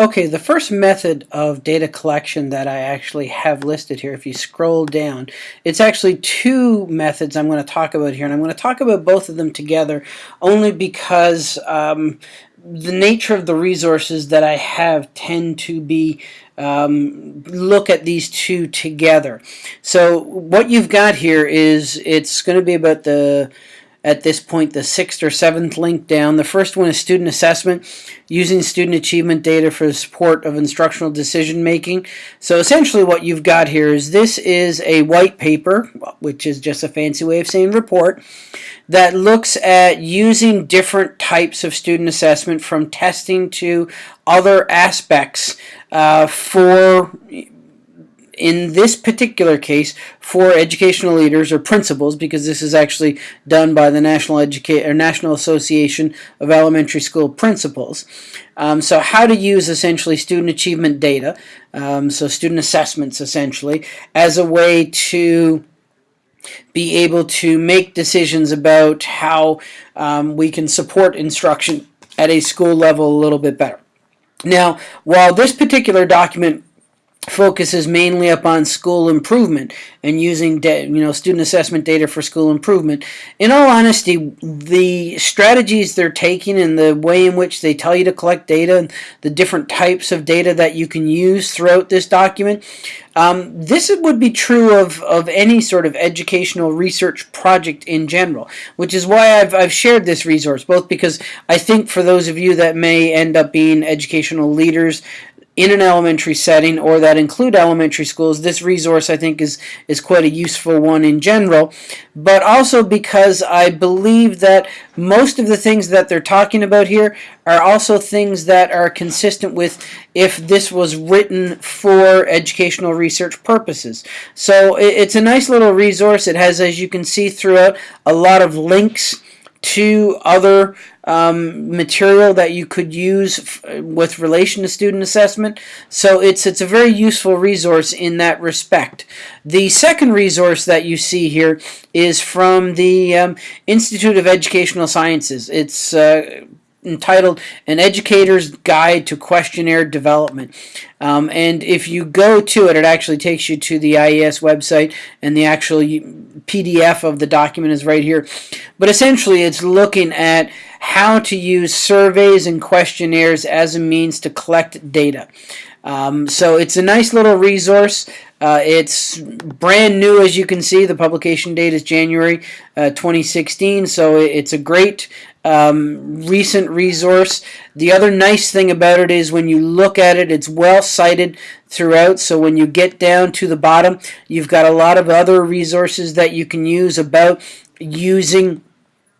Okay, the first method of data collection that I actually have listed here, if you scroll down, it's actually two methods I'm going to talk about here, and I'm going to talk about both of them together only because um, the nature of the resources that I have tend to be um, look at these two together. So what you've got here is it's going to be about the at this point the sixth or seventh link down. The first one is student assessment, using student achievement data for the support of instructional decision making. So essentially what you've got here is this is a white paper, which is just a fancy way of saying report, that looks at using different types of student assessment from testing to other aspects uh, for in this particular case for educational leaders or principals because this is actually done by the National Educa or National Association of Elementary School Principals. Um, so how to use essentially student achievement data, um, so student assessments essentially, as a way to be able to make decisions about how um, we can support instruction at a school level a little bit better. Now, while this particular document focuses mainly upon school improvement and using you know student assessment data for school improvement. In all honesty, the strategies they're taking and the way in which they tell you to collect data and the different types of data that you can use throughout this document, um, this would be true of, of any sort of educational research project in general, which is why I've, I've shared this resource, both because I think for those of you that may end up being educational leaders in an elementary setting or that include elementary schools, this resource I think is, is quite a useful one in general, but also because I believe that most of the things that they're talking about here are also things that are consistent with if this was written for educational research purposes. So it's a nice little resource. It has, as you can see throughout, a lot of links to other um, material that you could use with relation to student assessment. So it's, it's a very useful resource in that respect. The second resource that you see here is from the um, Institute of Educational Sciences. It's uh, entitled An Educator's Guide to Questionnaire Development. Um, and if you go to it, it actually takes you to the IES website and the actual PDF of the document is right here. But essentially it's looking at how to use surveys and questionnaires as a means to collect data. Um, so it's a nice little resource. Uh, it's brand new, as you can see. The publication date is January uh, 2016, so it's a great um, recent resource. The other nice thing about it is when you look at it, it's well cited throughout. So when you get down to the bottom, you've got a lot of other resources that you can use about using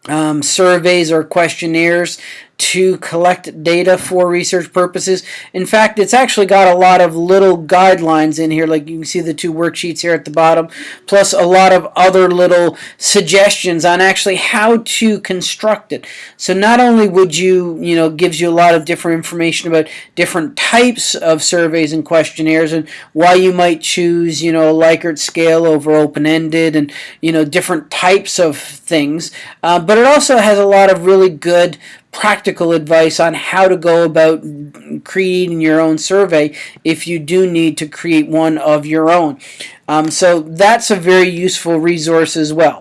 um, surveys or questionnaires to collect data for research purposes. In fact, it's actually got a lot of little guidelines in here, like you can see the two worksheets here at the bottom, plus a lot of other little suggestions on actually how to construct it. So not only would you, you know, gives you a lot of different information about different types of surveys and questionnaires and why you might choose, you know, a Likert scale over open-ended and, you know, different types of things, uh, but it also has a lot of really good practical advice on how to go about creating your own survey if you do need to create one of your own. Um, so that's a very useful resource as well.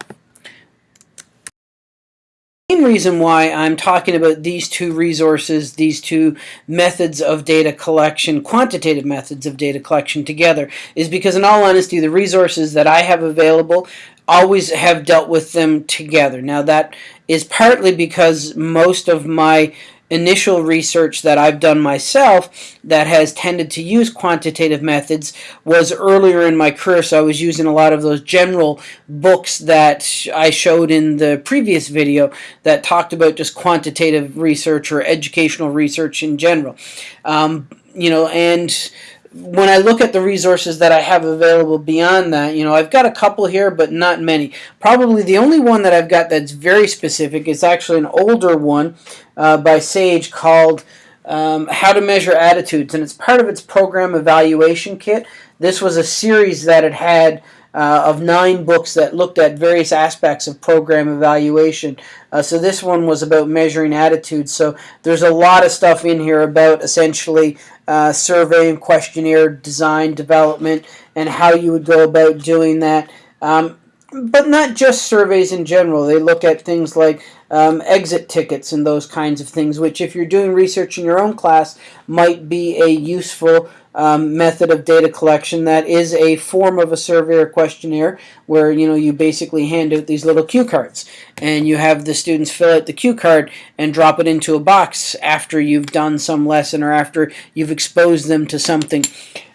The main reason why I'm talking about these two resources, these two methods of data collection, quantitative methods of data collection together, is because in all honesty, the resources that I have available always have dealt with them together. Now that is partly because most of my initial research that I've done myself that has tended to use quantitative methods was earlier in my career. So I was using a lot of those general books that I showed in the previous video that talked about just quantitative research or educational research in general. Um, you know and when I look at the resources that I have available beyond that, you know, I've got a couple here, but not many. Probably the only one that I've got that's very specific is actually an older one uh, by Sage called um, How to Measure Attitudes, and it's part of its program evaluation kit. This was a series that it had uh, of nine books that looked at various aspects of program evaluation. Uh, so this one was about measuring attitudes. So there's a lot of stuff in here about essentially uh, survey and questionnaire design development and how you would go about doing that. Um, but not just surveys in general. They look at things like um, exit tickets and those kinds of things, which if you're doing research in your own class might be a useful um, method of data collection that is a form of a survey or questionnaire where you know you basically hand out these little cue cards and you have the students fill out the cue card and drop it into a box after you've done some lesson or after you've exposed them to something.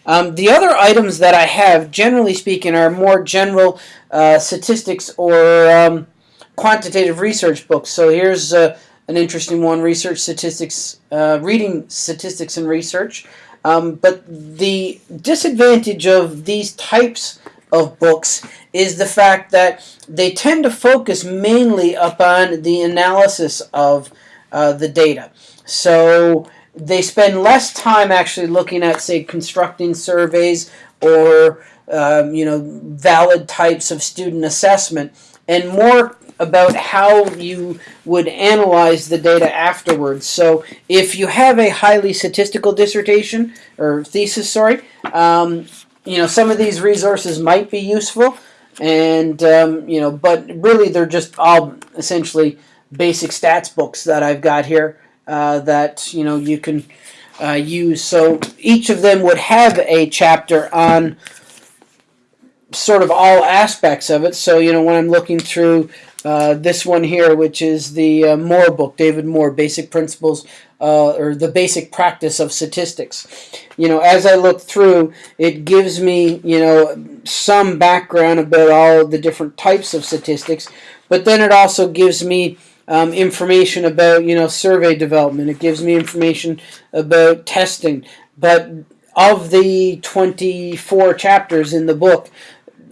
Um, the other items that I have, generally speaking, are more general uh, statistics or um, quantitative research books. So here's uh, an interesting one, Research Statistics, uh, Reading Statistics and Research. Um, but the disadvantage of these types of books is the fact that they tend to focus mainly upon the analysis of uh, the data. So they spend less time actually looking at, say, constructing surveys or um, you know valid types of student assessment, and more about how you would analyze the data afterwards. So if you have a highly statistical dissertation or thesis, sorry, um, you know some of these resources might be useful, and um, you know, but really they're just all essentially basic stats books that I've got here uh, that you know you can uh, use. So each of them would have a chapter on sort of all aspects of it. So you know when I'm looking through uh, this one here, which is the uh, Moore book, David Moore, Basic Principles uh, or the Basic Practice of Statistics. You know, as I look through, it gives me, you know, some background about all the different types of statistics, but then it also gives me um, information about, you know, survey development. It gives me information about testing. But of the 24 chapters in the book,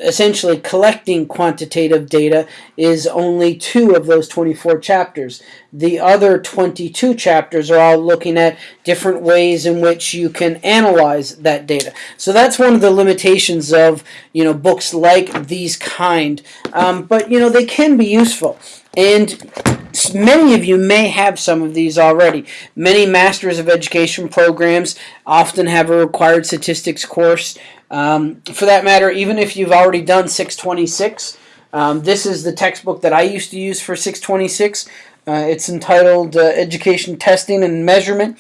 essentially collecting quantitative data is only two of those 24 chapters. The other 22 chapters are all looking at different ways in which you can analyze that data. So that's one of the limitations of you know books like these kind. Um, but you know they can be useful. And many of you may have some of these already. Many Masters of Education programs often have a required statistics course. Um, for that matter, even if you've already done 626, um, this is the textbook that I used to use for 626. Uh, it's entitled uh, Education Testing and Measurement.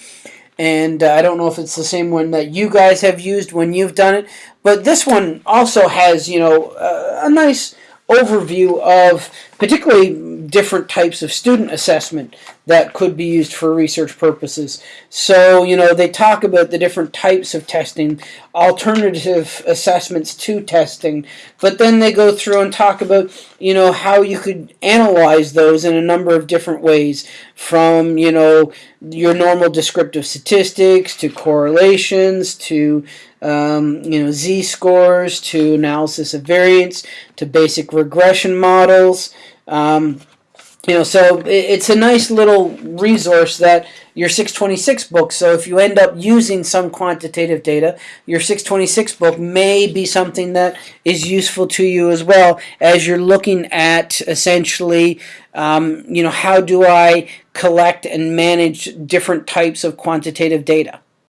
And uh, I don't know if it's the same one that you guys have used when you've done it. But this one also has, you know, a nice overview of particularly different types of student assessment that could be used for research purposes. So, you know, they talk about the different types of testing, alternative assessments to testing, but then they go through and talk about, you know, how you could analyze those in a number of different ways from, you know, your normal descriptive statistics to correlations to um, you know, z-scores to analysis of variance to basic regression models. Um, you know, so it's a nice little resource that your 626 book, so if you end up using some quantitative data, your 626 book may be something that is useful to you as well as you're looking at essentially, um, you know, how do I collect and manage different types of quantitative data.